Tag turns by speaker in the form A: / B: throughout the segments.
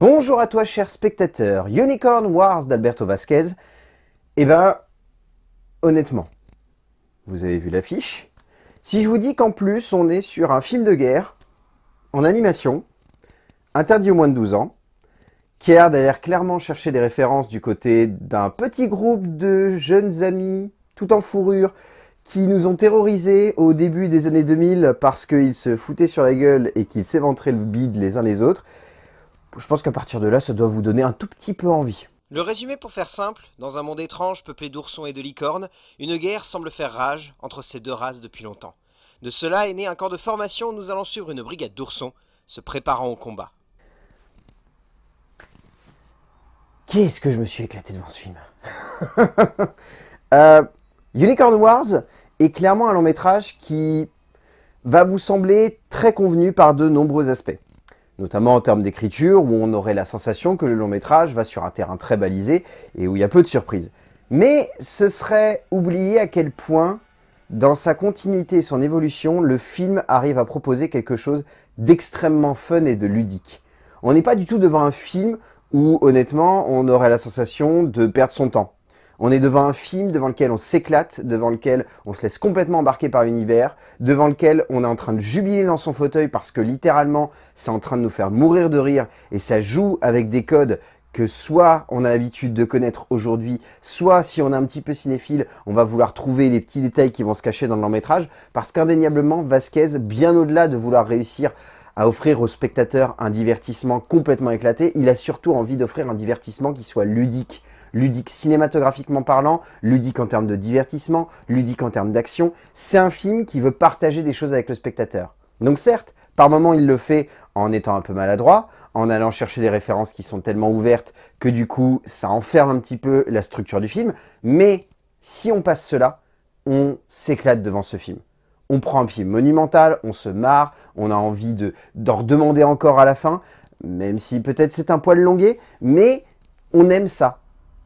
A: Bonjour à toi cher spectateur, Unicorn Wars d'Alberto Vasquez. Eh ben, honnêtement, vous avez vu l'affiche Si je vous dis qu'en plus on est sur un film de guerre, en animation, interdit aux moins de 12 ans, qui a l'air clairement chercher des références du côté d'un petit groupe de jeunes amis, tout en fourrure, qui nous ont terrorisés au début des années 2000 parce qu'ils se foutaient sur la gueule et qu'ils s'éventraient le bide les uns les autres, je pense qu'à partir de là, ça doit vous donner un tout petit peu envie.
B: Le résumé pour faire simple, dans un monde étrange peuplé d'oursons et de licornes, une guerre semble faire rage entre ces deux races depuis longtemps. De cela est né un camp de formation où nous allons suivre une brigade d'oursons, se préparant au combat.
A: Qu'est-ce que je me suis éclaté devant ce film? Euh, Unicorn Wars est clairement un long métrage qui va vous sembler très convenu par de nombreux aspects notamment en termes d'écriture, où on aurait la sensation que le long métrage va sur un terrain très balisé et où il y a peu de surprises. Mais ce serait oublier à quel point, dans sa continuité et son évolution, le film arrive à proposer quelque chose d'extrêmement fun et de ludique. On n'est pas du tout devant un film où, honnêtement, on aurait la sensation de perdre son temps. On est devant un film devant lequel on s'éclate, devant lequel on se laisse complètement embarquer par l'univers, devant lequel on est en train de jubiler dans son fauteuil parce que littéralement, c'est en train de nous faire mourir de rire et ça joue avec des codes que soit on a l'habitude de connaître aujourd'hui, soit si on est un petit peu cinéphile, on va vouloir trouver les petits détails qui vont se cacher dans le long métrage, parce qu'indéniablement, Vasquez, bien au-delà de vouloir réussir à offrir aux spectateurs un divertissement complètement éclaté, il a surtout envie d'offrir un divertissement qui soit ludique, ludique cinématographiquement parlant, ludique en termes de divertissement, ludique en termes d'action. C'est un film qui veut partager des choses avec le spectateur. Donc certes, par moments il le fait en étant un peu maladroit, en allant chercher des références qui sont tellement ouvertes que du coup ça enferme un petit peu la structure du film, mais si on passe cela, on s'éclate devant ce film. On prend un pied monumental, on se marre, on a envie d'en redemander encore à la fin, même si peut-être c'est un poil longué, mais on aime ça.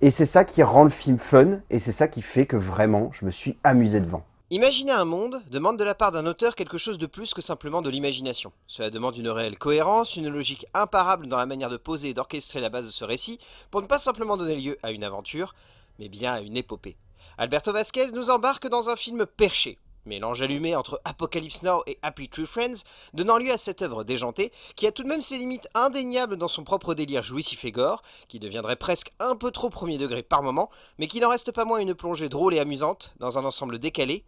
A: Et c'est ça qui rend le film fun, et c'est ça qui fait que vraiment, je me suis amusé devant.
B: Imaginer un monde demande de la part d'un auteur quelque chose de plus que simplement de l'imagination. Cela demande une réelle cohérence, une logique imparable dans la manière de poser et d'orchestrer la base de ce récit, pour ne pas simplement donner lieu à une aventure, mais bien à une épopée. Alberto Vasquez nous embarque dans un film perché, Mélange allumé entre Apocalypse Now et Happy Tree Friends, donnant lieu à cette œuvre déjantée, qui a tout de même ses limites indéniables dans son propre délire jouissif et gore, qui deviendrait presque un peu trop premier degré par moment, mais qui n'en reste pas moins une plongée drôle et amusante, dans un ensemble décalé,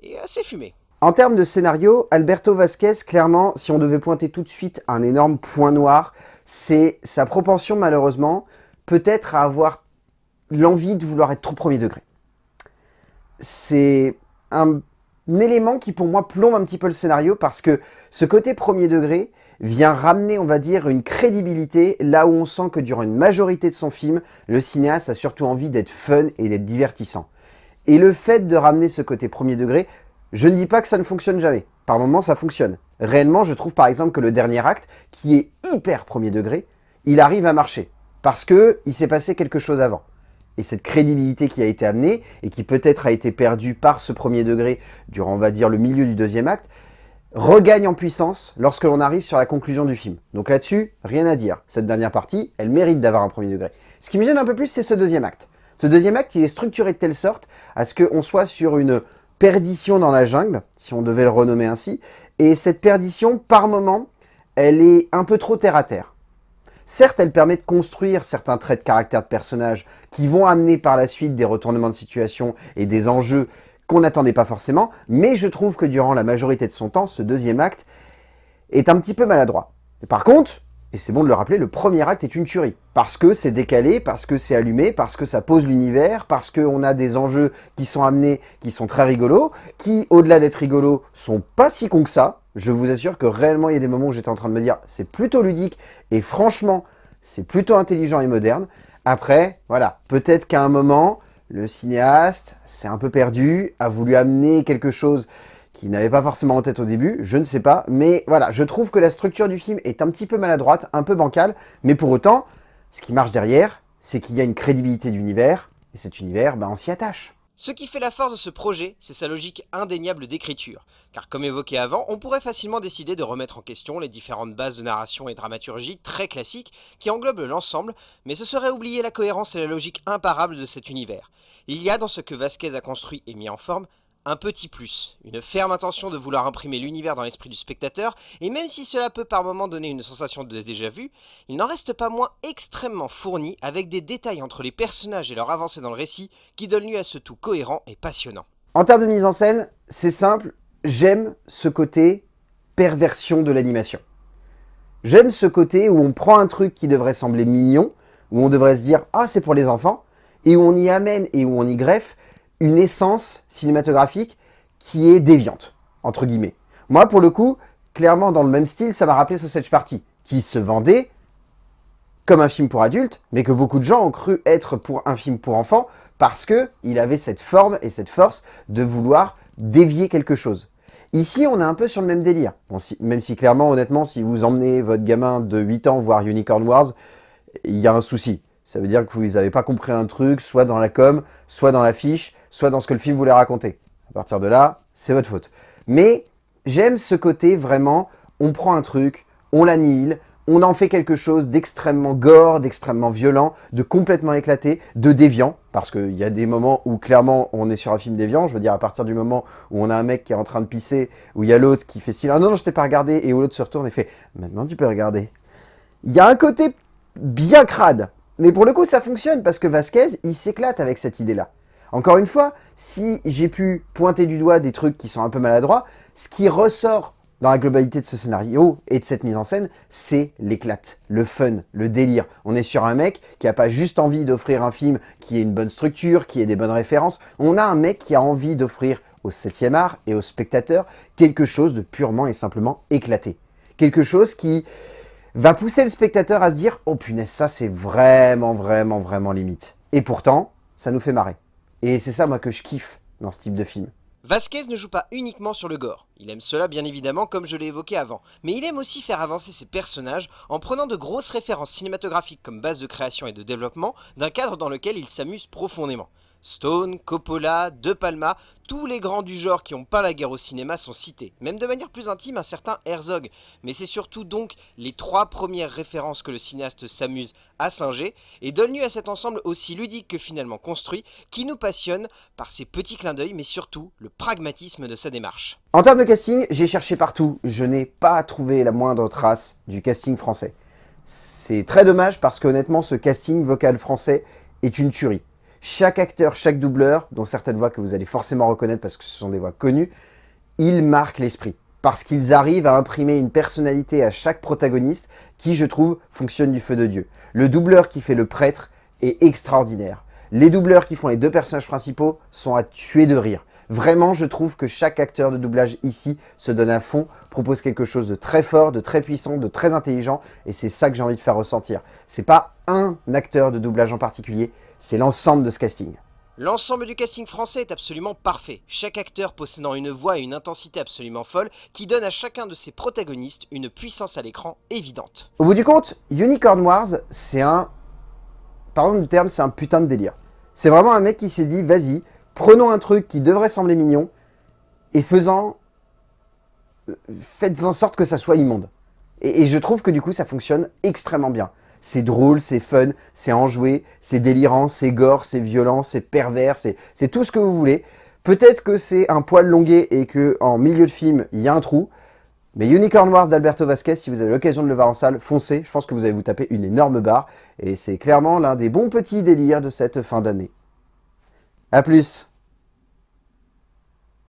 B: et assez fumé.
A: En termes de scénario, Alberto Vasquez, clairement, si on devait pointer tout de suite un énorme point noir, c'est sa propension malheureusement, peut-être à avoir l'envie de vouloir être trop premier degré. C'est un un élément qui pour moi plombe un petit peu le scénario parce que ce côté premier degré vient ramener, on va dire, une crédibilité là où on sent que durant une majorité de son film, le cinéaste a surtout envie d'être fun et d'être divertissant. Et le fait de ramener ce côté premier degré, je ne dis pas que ça ne fonctionne jamais. Par moments, ça fonctionne. Réellement, je trouve par exemple que le dernier acte, qui est hyper premier degré, il arrive à marcher. Parce que il s'est passé quelque chose avant et cette crédibilité qui a été amenée, et qui peut-être a été perdue par ce premier degré durant, on va dire, le milieu du deuxième acte, regagne en puissance lorsque l'on arrive sur la conclusion du film. Donc là-dessus, rien à dire. Cette dernière partie, elle mérite d'avoir un premier degré. Ce qui me gêne un peu plus, c'est ce deuxième acte. Ce deuxième acte, il est structuré de telle sorte à ce qu'on soit sur une perdition dans la jungle, si on devait le renommer ainsi, et cette perdition, par moment, elle est un peu trop terre à terre. Certes, elle permet de construire certains traits de caractère de personnages qui vont amener par la suite des retournements de situation et des enjeux qu'on n'attendait pas forcément, mais je trouve que durant la majorité de son temps, ce deuxième acte est un petit peu maladroit. par contre, et c'est bon de le rappeler, le premier acte est une tuerie. Parce que c'est décalé, parce que c'est allumé, parce que ça pose l'univers, parce qu'on a des enjeux qui sont amenés, qui sont très rigolos, qui, au-delà d'être rigolos, sont pas si cons que ça. Je vous assure que réellement, il y a des moments où j'étais en train de me dire, c'est plutôt ludique, et franchement, c'est plutôt intelligent et moderne. Après, voilà, peut-être qu'à un moment, le cinéaste s'est un peu perdu, a voulu amener quelque chose qui n'avait pas forcément en tête au début, je ne sais pas, mais voilà, je trouve que la structure du film est un petit peu maladroite, un peu bancale, mais pour autant, ce qui marche derrière, c'est qu'il y a une crédibilité d'univers, et cet univers, ben, on s'y attache.
B: Ce qui fait la force de ce projet, c'est sa logique indéniable d'écriture. Car comme évoqué avant, on pourrait facilement décider de remettre en question les différentes bases de narration et dramaturgie très classiques qui englobent l'ensemble, mais ce serait oublier la cohérence et la logique imparable de cet univers. Il y a dans ce que Vasquez a construit et mis en forme un petit plus, une ferme intention de vouloir imprimer l'univers dans l'esprit du spectateur, et même si cela peut par moments donner une sensation de déjà vu, il n'en reste pas moins extrêmement fourni avec des détails entre les personnages et leur avancée dans le récit qui donnent lieu à ce tout cohérent et passionnant.
A: En termes de mise en scène, c'est simple, j'aime ce côté perversion de l'animation. J'aime ce côté où on prend un truc qui devrait sembler mignon, où on devrait se dire « Ah, c'est pour les enfants », et où on y amène et où on y greffe une essence cinématographique qui est déviante, entre guillemets. Moi, pour le coup, clairement, dans le même style, ça m'a rappelé Sausage Party, qui se vendait comme un film pour adultes, mais que beaucoup de gens ont cru être pour un film pour enfants, parce que il avait cette forme et cette force de vouloir dévier quelque chose. Ici, on est un peu sur le même délire. même si clairement, honnêtement, si vous emmenez votre gamin de 8 ans voir Unicorn Wars, il y a un souci. Ça veut dire que vous n'avez pas compris un truc, soit dans la com, soit dans l'affiche, soit dans ce que le film voulait raconter. À partir de là, c'est votre faute. Mais j'aime ce côté vraiment, on prend un truc, on l'annihile, on en fait quelque chose d'extrêmement gore, d'extrêmement violent, de complètement éclaté, de déviant, parce qu'il y a des moments où clairement on est sur un film déviant, je veux dire à partir du moment où on a un mec qui est en train de pisser, où il y a l'autre qui fait style « Ah non, non, je t'ai pas regardé », et où l'autre se retourne et fait « Maintenant tu peux regarder ». Il y a un côté bien crade, mais pour le coup ça fonctionne, parce que Vasquez, il s'éclate avec cette idée-là. Encore une fois, si j'ai pu pointer du doigt des trucs qui sont un peu maladroits, ce qui ressort dans la globalité de ce scénario et de cette mise en scène, c'est l'éclate, le fun, le délire. On est sur un mec qui n'a pas juste envie d'offrir un film qui ait une bonne structure, qui ait des bonnes références. On a un mec qui a envie d'offrir au 7e art et aux spectateurs quelque chose de purement et simplement éclaté. Quelque chose qui va pousser le spectateur à se dire « Oh punaise, ça c'est vraiment, vraiment, vraiment limite ». Et pourtant, ça nous fait marrer. Et c'est ça, moi, que je kiffe dans ce type de film.
B: Vasquez ne joue pas uniquement sur le gore. Il aime cela bien évidemment comme je l'ai évoqué avant, mais il aime aussi faire avancer ses personnages en prenant de grosses références cinématographiques comme base de création et de développement d'un cadre dans lequel il s'amuse profondément. Stone, Coppola, De Palma, tous les grands du genre qui ont peint la guerre au cinéma sont cités, même de manière plus intime un certain Herzog, mais c'est surtout donc les trois premières références que le cinéaste s'amuse à singer, et donne lieu à cet ensemble aussi ludique que finalement construit, qui nous passionne par ses petits clins d'œil, mais surtout le pragmatisme de sa démarche.
A: En termes de casting, j'ai cherché partout, je n'ai pas trouvé la moindre trace du casting français. C'est très dommage parce qu'honnêtement, ce casting vocal français est une tuerie. Chaque acteur, chaque doubleur, dont certaines voix que vous allez forcément reconnaître parce que ce sont des voix connues, ils marquent l'esprit. Parce qu'ils arrivent à imprimer une personnalité à chaque protagoniste qui, je trouve, fonctionne du feu de Dieu. Le doubleur qui fait le prêtre est extraordinaire. Les doubleurs qui font les deux personnages principaux sont à tuer de rire. Vraiment, je trouve que chaque acteur de doublage ici se donne à fond, propose quelque chose de très fort, de très puissant, de très intelligent, et c'est ça que j'ai envie de faire ressentir. C'est pas un acteur de doublage en particulier, c'est l'ensemble de ce casting.
B: L'ensemble du casting français est absolument parfait, chaque acteur possédant une voix et une intensité absolument folle qui donne à chacun de ses protagonistes une puissance à l'écran évidente.
A: Au bout du compte, Unicorn Wars, c'est un... Pardon du terme, c'est un putain de délire. C'est vraiment un mec qui s'est dit, vas-y, prenons un truc qui devrait sembler mignon et faisant... Euh, faites en sorte que ça soit immonde. Et, et je trouve que du coup, ça fonctionne extrêmement bien. C'est drôle, c'est fun, c'est enjoué, c'est délirant, c'est gore, c'est violent, c'est pervers, c'est tout ce que vous voulez. Peut-être que c'est un poil longué et que en milieu de film, il y a un trou. Mais Unicorn Wars d'Alberto Vasquez, si vous avez l'occasion de le voir en salle, foncez. Je pense que vous allez vous taper une énorme barre. Et c'est clairement l'un des bons petits délires de cette fin d'année. A plus